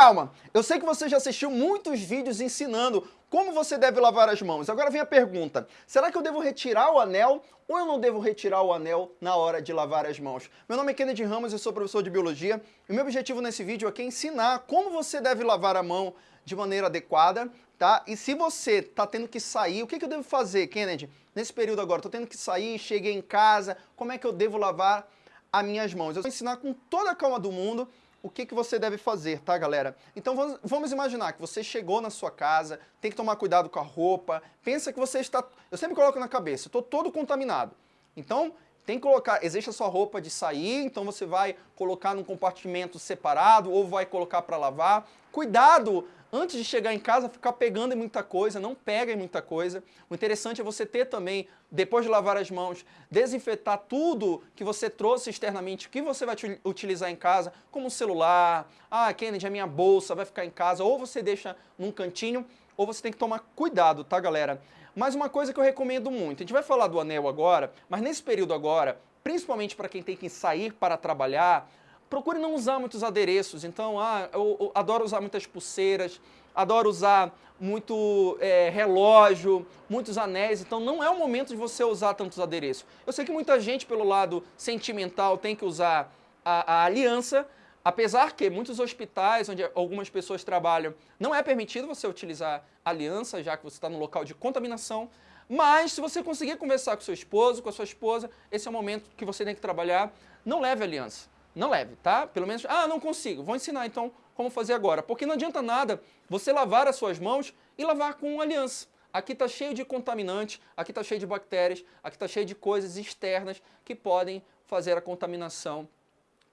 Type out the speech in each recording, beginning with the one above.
calma, eu sei que você já assistiu muitos vídeos ensinando como você deve lavar as mãos. Agora vem a pergunta, será que eu devo retirar o anel ou eu não devo retirar o anel na hora de lavar as mãos? Meu nome é Kennedy Ramos, eu sou professor de Biologia e o meu objetivo nesse vídeo aqui é ensinar como você deve lavar a mão de maneira adequada, tá? E se você está tendo que sair, o que, que eu devo fazer, Kennedy? Nesse período agora, estou tendo que sair, cheguei em casa, como é que eu devo lavar as minhas mãos? Eu vou ensinar com toda a calma do mundo o que, que você deve fazer, tá, galera? Então vamos imaginar que você chegou na sua casa, tem que tomar cuidado com a roupa, pensa que você está... Eu sempre coloco na cabeça, estou todo contaminado. Então, tem que colocar, existe a sua roupa de sair, então você vai colocar num compartimento separado ou vai colocar para lavar. Cuidado antes de chegar em casa, ficar pegando em muita coisa, não pega em muita coisa. O interessante é você ter também, depois de lavar as mãos, desinfetar tudo que você trouxe externamente, que você vai utilizar em casa, como um celular, ah, Kennedy, a minha bolsa vai ficar em casa, ou você deixa num cantinho, ou você tem que tomar cuidado, tá, galera? Mas uma coisa que eu recomendo muito, a gente vai falar do anel agora, mas nesse período agora, principalmente para quem tem que sair para trabalhar, procure não usar muitos adereços. Então, ah, eu, eu adoro usar muitas pulseiras, adoro usar muito é, relógio, muitos anéis, então não é o momento de você usar tantos adereços. Eu sei que muita gente, pelo lado sentimental, tem que usar a, a aliança, apesar que muitos hospitais, onde algumas pessoas trabalham, não é permitido você utilizar aliança, já que você está no local de contaminação, mas se você conseguir conversar com seu esposo, com a sua esposa, esse é o momento que você tem que trabalhar, não leve aliança. Não leve, tá? Pelo menos, ah, não consigo. Vou ensinar então como fazer agora. Porque não adianta nada você lavar as suas mãos e lavar com aliança. Aqui está cheio de contaminantes, aqui está cheio de bactérias, aqui está cheio de coisas externas que podem fazer a contaminação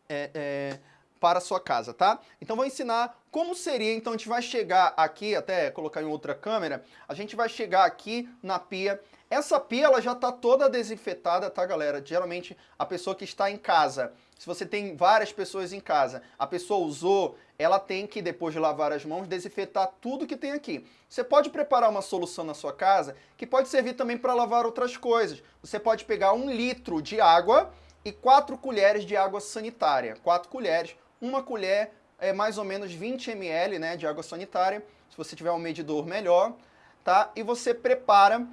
é, é, para a sua casa, tá? Então vou ensinar como seria, então a gente vai chegar aqui, até colocar em outra câmera, a gente vai chegar aqui na pia. Essa pia ela já está toda desinfetada, tá galera? Geralmente a pessoa que está em casa se você tem várias pessoas em casa, a pessoa usou, ela tem que, depois de lavar as mãos, desinfetar tudo que tem aqui. Você pode preparar uma solução na sua casa que pode servir também para lavar outras coisas. Você pode pegar um litro de água e quatro colheres de água sanitária. Quatro colheres, uma colher é mais ou menos 20 ml né, de água sanitária. Se você tiver um medidor, melhor. Tá? E você prepara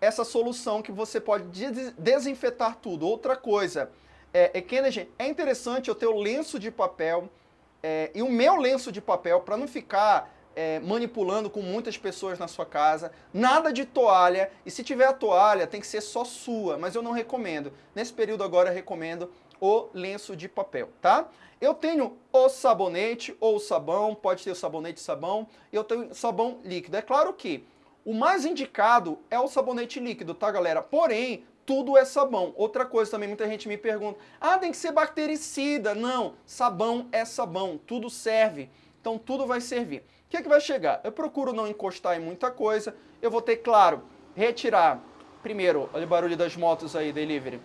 essa solução que você pode desinfetar tudo. Outra coisa é, é, Kennedy, é interessante eu ter o lenço de papel é, e o meu lenço de papel para não ficar é, manipulando com muitas pessoas na sua casa. Nada de toalha, e se tiver a toalha tem que ser só sua, mas eu não recomendo. Nesse período agora eu recomendo o lenço de papel, tá? Eu tenho o sabonete ou o sabão, pode ter o sabonete e sabão, eu tenho sabão líquido. É claro que o mais indicado é o sabonete líquido, tá galera? Porém, tudo é sabão. Outra coisa também, muita gente me pergunta, ah, tem que ser bactericida. Não, sabão é sabão, tudo serve. Então tudo vai servir. O que é que vai chegar? Eu procuro não encostar em muita coisa. Eu vou ter, claro, retirar, primeiro, olha o barulho das motos aí, delivery.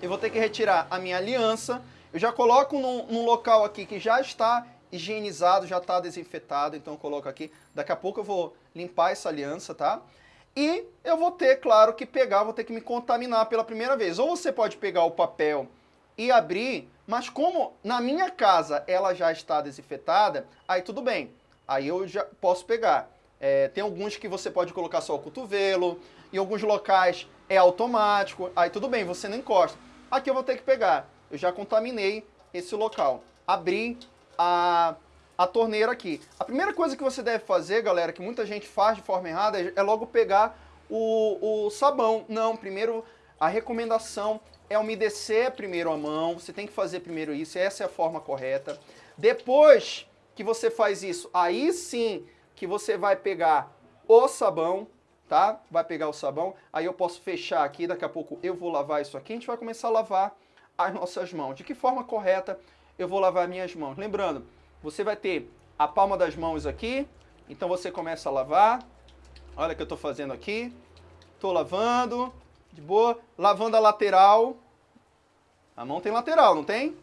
Eu vou ter que retirar a minha aliança. Eu já coloco num, num local aqui que já está higienizado, já está desinfetado, então eu coloco aqui. Daqui a pouco eu vou limpar essa aliança, tá? E eu vou ter, claro, que pegar, vou ter que me contaminar pela primeira vez. Ou você pode pegar o papel e abrir, mas como na minha casa ela já está desinfetada, aí tudo bem. Aí eu já posso pegar. É, tem alguns que você pode colocar só o cotovelo, em alguns locais é automático, aí tudo bem, você não encosta. Aqui eu vou ter que pegar. Eu já contaminei esse local. Abri a a torneira aqui. A primeira coisa que você deve fazer, galera, que muita gente faz de forma errada, é logo pegar o, o sabão. Não, primeiro a recomendação é umedecer primeiro a mão, você tem que fazer primeiro isso, essa é a forma correta. Depois que você faz isso, aí sim que você vai pegar o sabão, tá? Vai pegar o sabão, aí eu posso fechar aqui, daqui a pouco eu vou lavar isso aqui, a gente vai começar a lavar as nossas mãos. De que forma correta eu vou lavar minhas mãos? Lembrando, você vai ter a palma das mãos aqui, então você começa a lavar. Olha o que eu estou fazendo aqui. Estou lavando, de boa. Lavando a lateral. A mão tem lateral, não tem?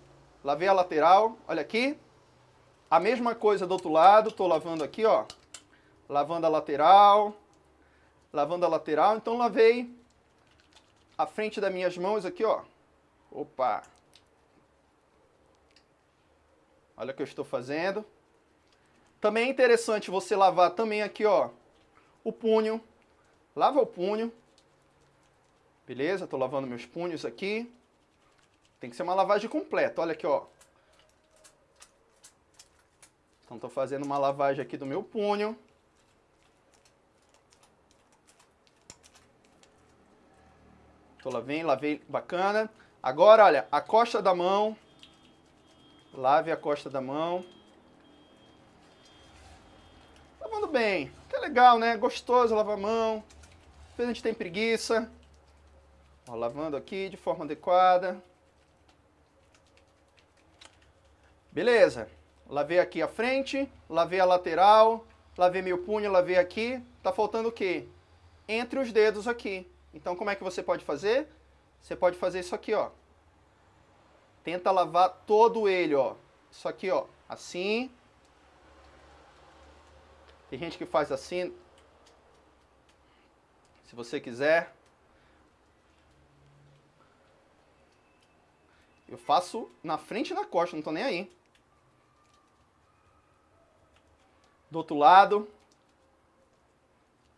Lavei a lateral, olha aqui. A mesma coisa do outro lado, estou lavando aqui, ó. Lavando a lateral. Lavando a lateral, então lavei a frente das minhas mãos aqui, ó. Opa! Olha o que eu estou fazendo. Também é interessante você lavar também aqui, ó, o punho. Lava o punho. Beleza? Tô lavando meus punhos aqui. Tem que ser uma lavagem completa. Olha aqui, ó. Então, tô fazendo uma lavagem aqui do meu punho. Tô lavei, lavei, bacana. Agora, olha, a costa da mão. Lave a costa da mão. Lavando bem. Que é legal, né? Gostoso lavar a mão. Às vezes a gente tem preguiça. Ó, lavando aqui de forma adequada. Beleza. Lavei aqui a frente, lavei a lateral, lavei meu punho, lavei aqui. Tá faltando o quê? Entre os dedos aqui. Então, como é que você pode fazer? Você pode fazer isso aqui, ó. Tenta lavar todo ele, ó. Isso aqui, ó. Assim. Tem gente que faz assim. Se você quiser. Eu faço na frente na costa, não tô nem aí. Do outro lado.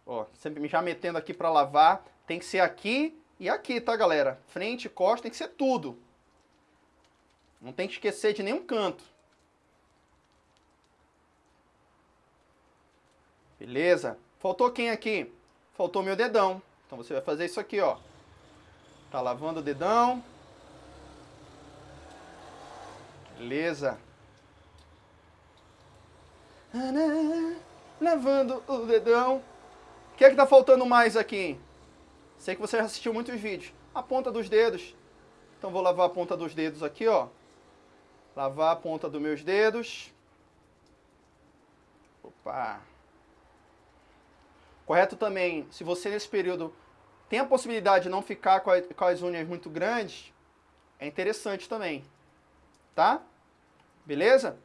Ó, sempre já metendo aqui para lavar. Tem que ser aqui e aqui, tá, galera? Frente, costa, tem que ser tudo. Não tem que esquecer de nenhum canto. Beleza? Faltou quem aqui? Faltou meu dedão. Então você vai fazer isso aqui, ó. Tá lavando o dedão. Beleza. Lavando o dedão. O que é que tá faltando mais aqui? Sei que você já assistiu muitos vídeos. A ponta dos dedos. Então vou lavar a ponta dos dedos aqui, ó. Lavar a ponta dos meus dedos. Opa. Correto também, se você nesse período tem a possibilidade de não ficar com, a, com as unhas muito grandes, é interessante também. Tá? Beleza?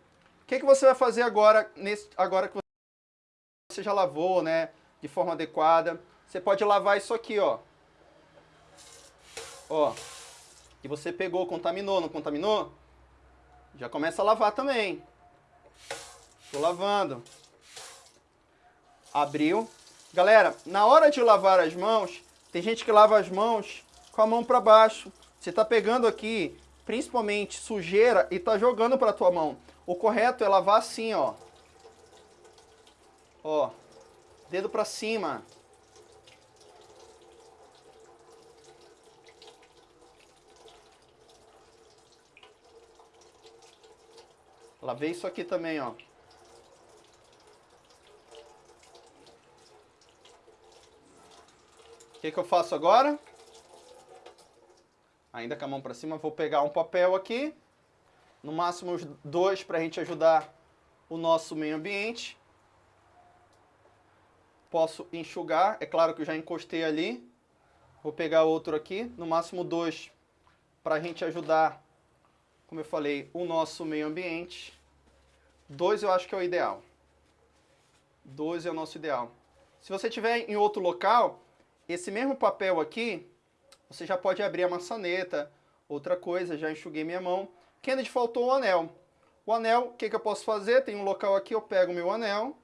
O que, que você vai fazer agora, nesse, agora que você já lavou, né? De forma adequada. Você pode lavar isso aqui, ó. Ó. E você pegou, contaminou, não contaminou? Já começa a lavar também. Tô lavando. Abriu. Galera, na hora de lavar as mãos, tem gente que lava as mãos com a mão para baixo. Você tá pegando aqui, principalmente sujeira, e tá jogando para tua mão. O correto é lavar assim, ó. Ó. Dedo para cima. Lavei isso aqui também, ó. O que, que eu faço agora? Ainda com a mão para cima, vou pegar um papel aqui. No máximo dois para a gente ajudar o nosso meio ambiente. Posso enxugar, é claro que eu já encostei ali. Vou pegar outro aqui, no máximo dois para a gente ajudar, como eu falei, o nosso meio ambiente. Dois eu acho que é o ideal. Dois é o nosso ideal. Se você tiver em outro local, esse mesmo papel aqui, você já pode abrir a maçaneta, outra coisa, já enxuguei minha mão. Kennedy faltou o anel. O anel, o que, que eu posso fazer? Tem um local aqui, eu pego o meu anel.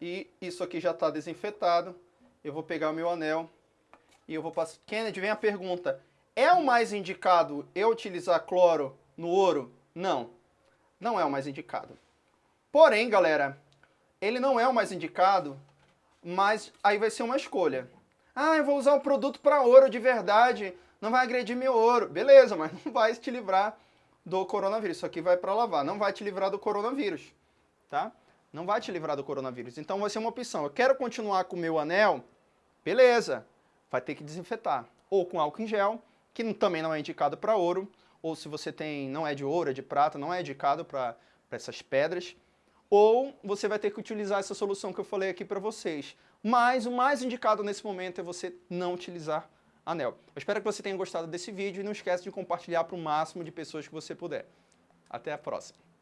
E isso aqui já está desinfetado. Eu vou pegar o meu anel e eu vou passar... Kennedy, vem a pergunta. É o mais indicado eu utilizar cloro no ouro? Não não é o mais indicado. Porém, galera, ele não é o mais indicado, mas aí vai ser uma escolha. Ah, eu vou usar um produto para ouro de verdade, não vai agredir meu ouro. Beleza, mas não vai te livrar do coronavírus. Isso aqui vai para lavar, não vai te livrar do coronavírus, tá? Não vai te livrar do coronavírus. Então vai ser uma opção. Eu quero continuar com o meu anel, beleza, vai ter que desinfetar. Ou com álcool em gel, que também não é indicado para ouro, ou se você tem, não é de ouro, é de prata, não é indicado para essas pedras, ou você vai ter que utilizar essa solução que eu falei aqui para vocês. Mas o mais indicado nesse momento é você não utilizar anel. Eu espero que você tenha gostado desse vídeo e não esquece de compartilhar para o máximo de pessoas que você puder. Até a próxima.